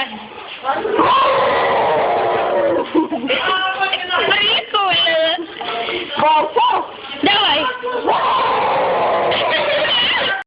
Ayan. Ridiculous. Bobo. No.